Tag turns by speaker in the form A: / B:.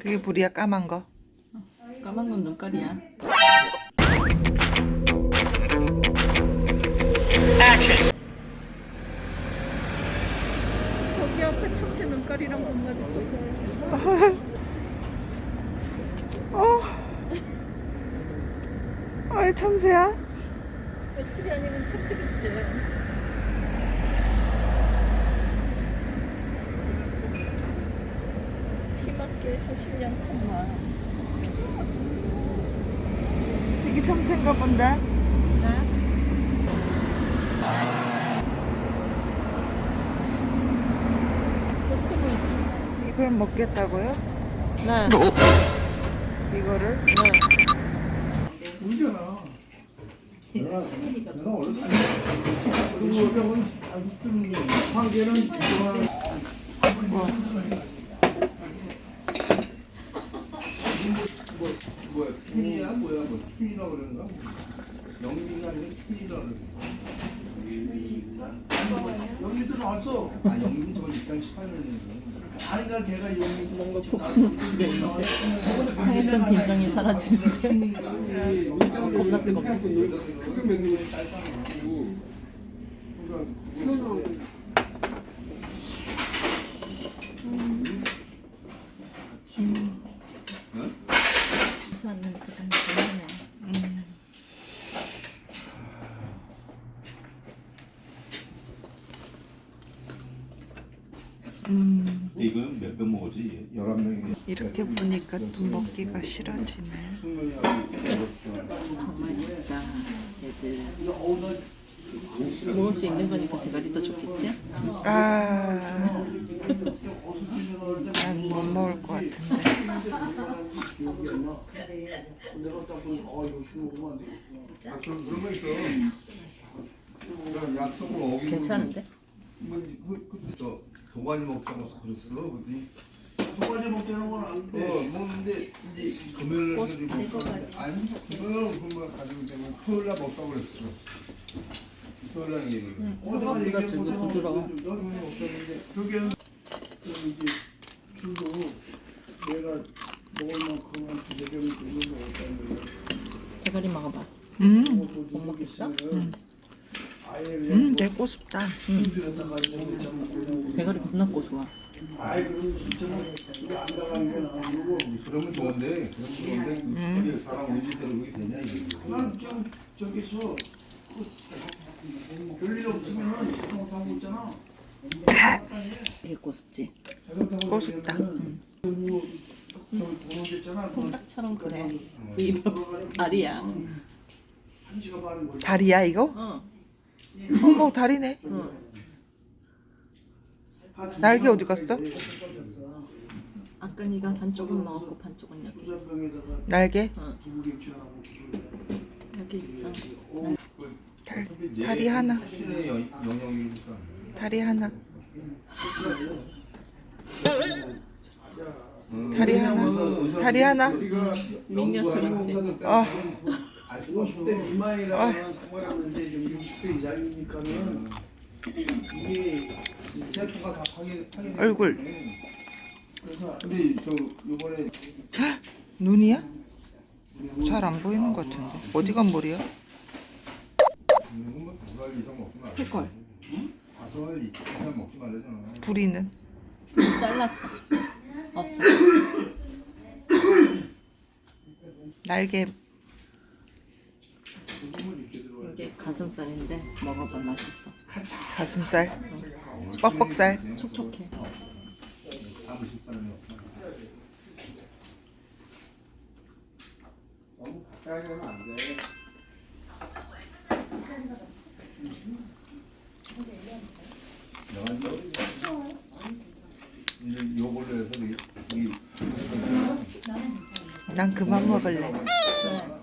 A: 그게 불이야 까만 거.
B: 까만 건 눈깔이야. 저기 앞에 참새 눈깔이랑 못 마주쳤어요.
A: 어. 아이 참새야.
B: 며칠이 아니면 참새겠지. 피맞게 30년 선마.
A: 이게 참새인가 본데.
B: 그렇지 보이지?
A: 이걸 먹겠다고요?
B: 네.
A: 이거를?
B: 네.
C: 울잖아. 내가 내가 원래 그리고 저건 황제는 좋아하는
A: 뭐.
C: 뭐 뭐야 춘이야 뭐야 뭐 춘이라 그러는가? 영민이 아니면 춘이라 그러는가? 영민도 나왔어. 아 영민 저번 입당 18년인데. 아니 나 걔가 영민 뭔가
B: 있는데 상했던 빈정이 사라지는데 겁나 뜨겁네.
C: 그게 맥락이 짧다고. 그러니까
B: 수한 냄새가 나네.
A: 음. 음.
D: 이건 몇병 먹었지? 11명이
A: 이렇게 보니까 또 먹기가 싫어지네.
B: 정말 작다. 얘들. 먹을 수 있는 거니까 대가리도 좋겠지?
A: 아. 난못 먹을 것 같은데.
C: 되겠구나. 아,
B: 괜찮은데?
C: 뭐, 그, 그, 저, 도가니 먹자고 그랬어. 그랬더니, 도가니 먹자는 건 아닌데. 어, 먹는데, 이제, 금요일 날.
B: 꽃 달고 가지.
C: 아니, 금요일 그만 가지고 되면 토요일 날 먹자고 그랬어. 토요일 날 얘기.
B: 응, 호박보다 되게 부드러워.
C: 그게, 이제, 술도 내가 먹을 만큼은 부대경이 되는 먹었다는 거야.
B: 대가리 먹어봐.
A: 음.
B: 못 먹겠어?
C: 아예
A: 음, 되게 꼬숩다.
B: 대가리 겁나
C: 이거 나오고
D: 그러면 좋은데 좋은데 그게 사람 그게 되냐 이게
C: 난좀 저기서 그 별일 없으면은 잘못하고 있잖아
B: 되게 고습지?
C: 저기 도로겠잖아
B: 콩딱처럼 그래.
C: 시간 반걸
A: 다리야 이거?
B: 어.
A: 어머 다리네.
B: 응.
A: 날개 어디 갔어?
B: 아까 네가 반쪽은 먹었고 반쪽은 여기.
A: 날개?
B: 어.
C: 두부김치하고
B: 여기 있어.
A: 달, 다리 하나. 다리 하나.
D: 응.
A: 다리 하나. 다리 하나.
B: 민녀처럼지.
A: 아.
C: 50대 미만이라면 상관없는데 좀 60대 이상이니까는 이게 세포가 다 파괴 파괴
A: 얼굴.
C: 그래서 근데 저 요번에
A: 눈이야? 잘 안 보이는 것 같은데. 어디가 머리야?
D: 다섯 이상 먹지 말라잖아
A: 부리는?
B: 잘랐어. 없어.
A: 날개.
B: 이게 가슴살인데 먹어봐 맛있어.
A: 가슴살. 뻑뻑살.
B: 촉촉해.
D: 요걸로 해서 이,
A: 이난 그만 먹을래.
B: 네.